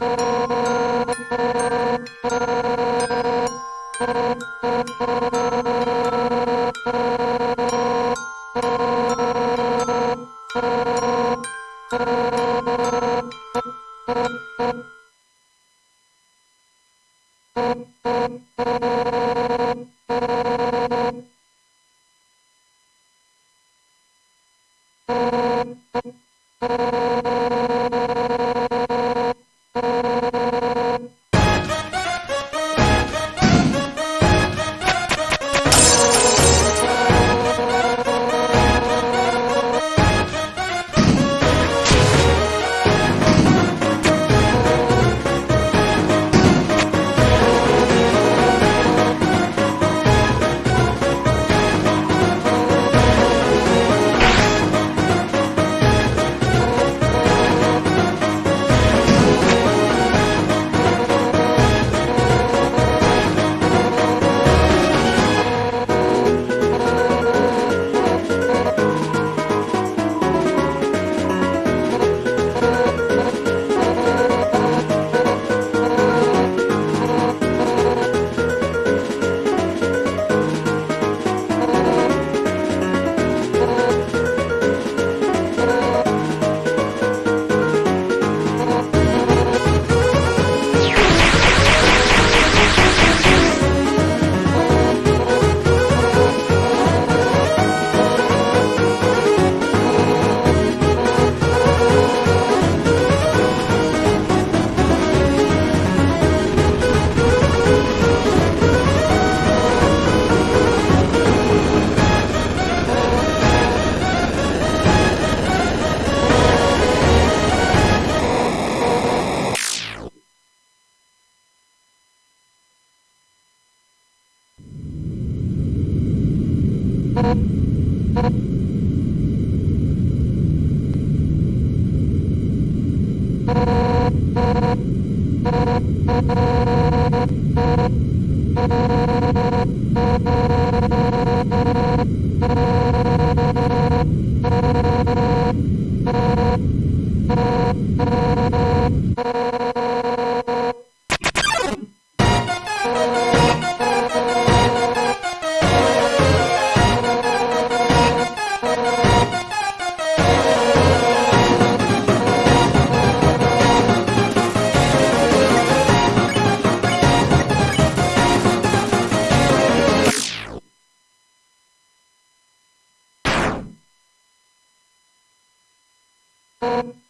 you. you.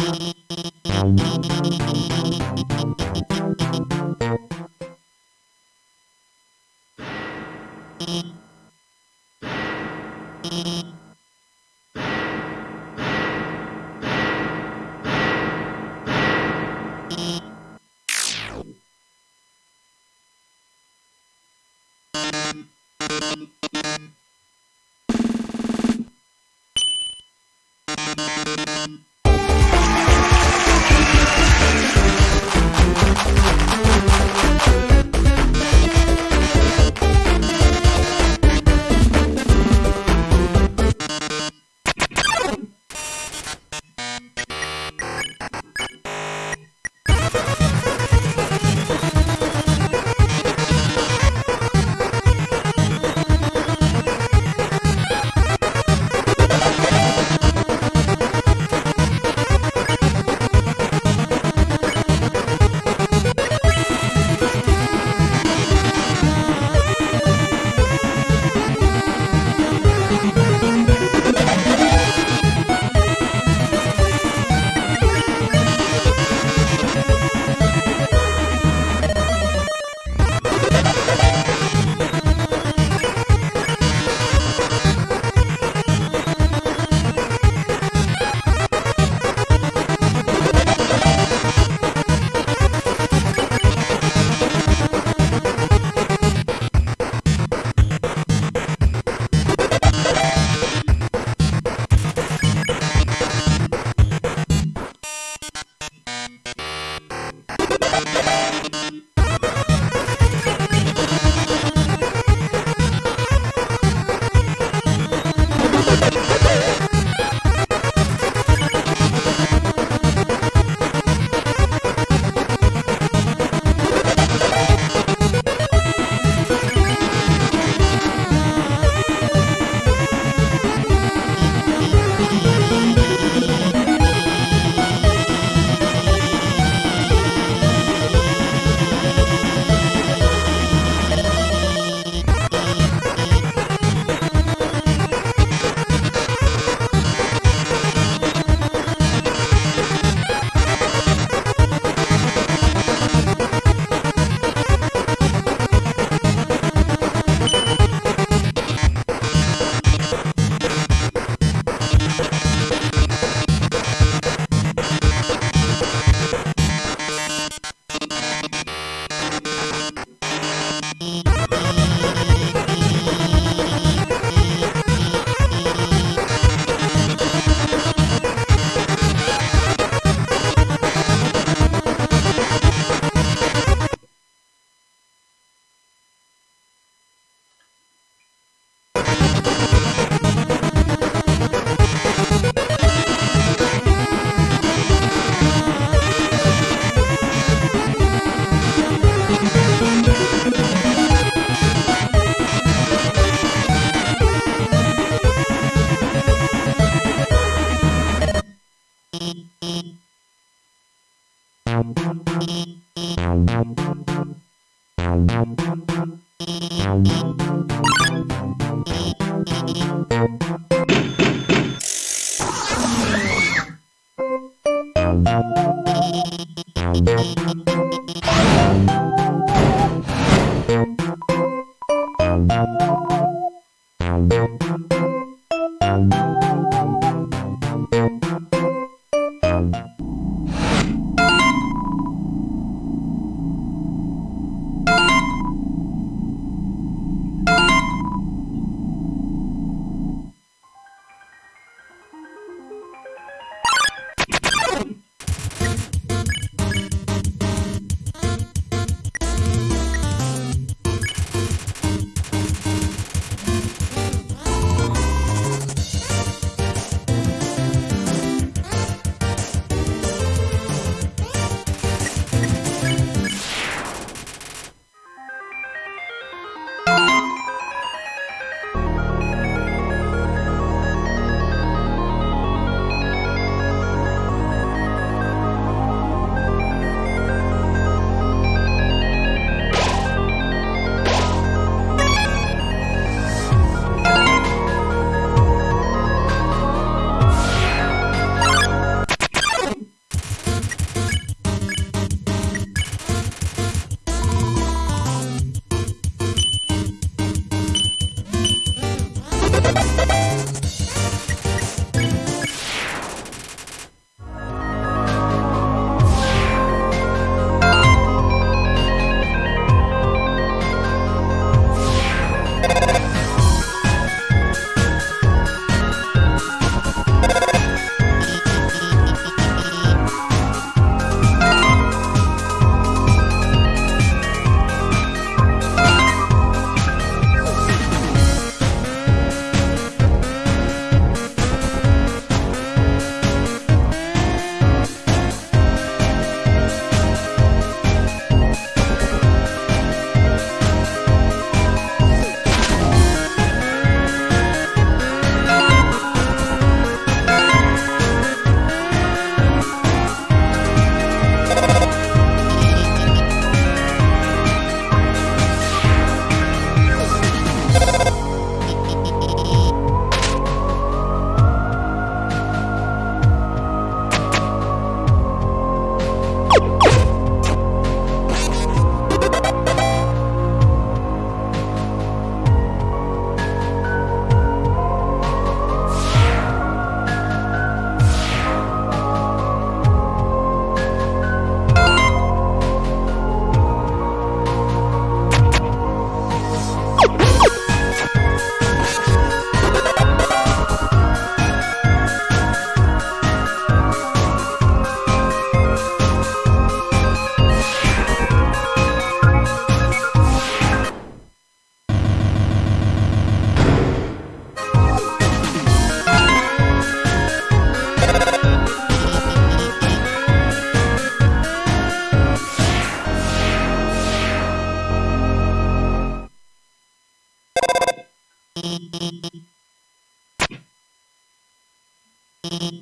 Thank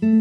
you.